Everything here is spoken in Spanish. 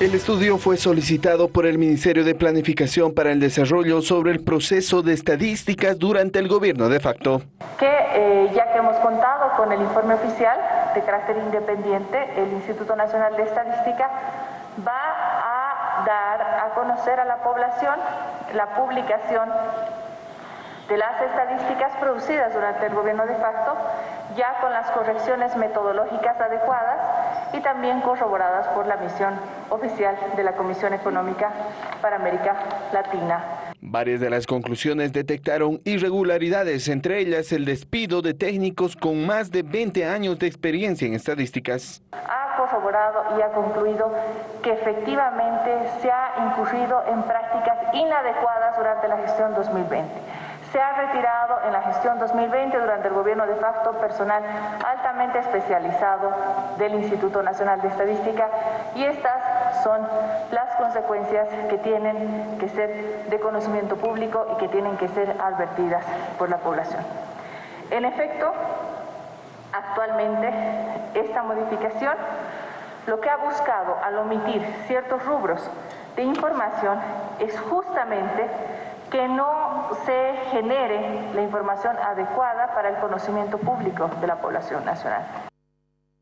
El estudio fue solicitado por el Ministerio de Planificación para el Desarrollo sobre el proceso de estadísticas durante el gobierno de facto. Que eh, ya que hemos contado con el informe oficial de carácter independiente, el Instituto Nacional de Estadística va a dar a conocer a la población la publicación de las estadísticas producidas durante el gobierno de facto, ya con las correcciones metodológicas adecuadas y también corroboradas por la misión oficial de la Comisión Económica para América Latina. Varias de las conclusiones detectaron irregularidades, entre ellas el despido de técnicos con más de 20 años de experiencia en estadísticas. Ha corroborado y ha concluido que efectivamente se ha incurrido en prácticas inadecuadas durante la gestión 2020 se ha retirado en la gestión 2020 durante el gobierno de facto personal altamente especializado del Instituto Nacional de Estadística y estas son las consecuencias que tienen que ser de conocimiento público y que tienen que ser advertidas por la población. En efecto, actualmente esta modificación lo que ha buscado al omitir ciertos rubros de información es justamente que no se genere la información adecuada para el conocimiento público de la población nacional.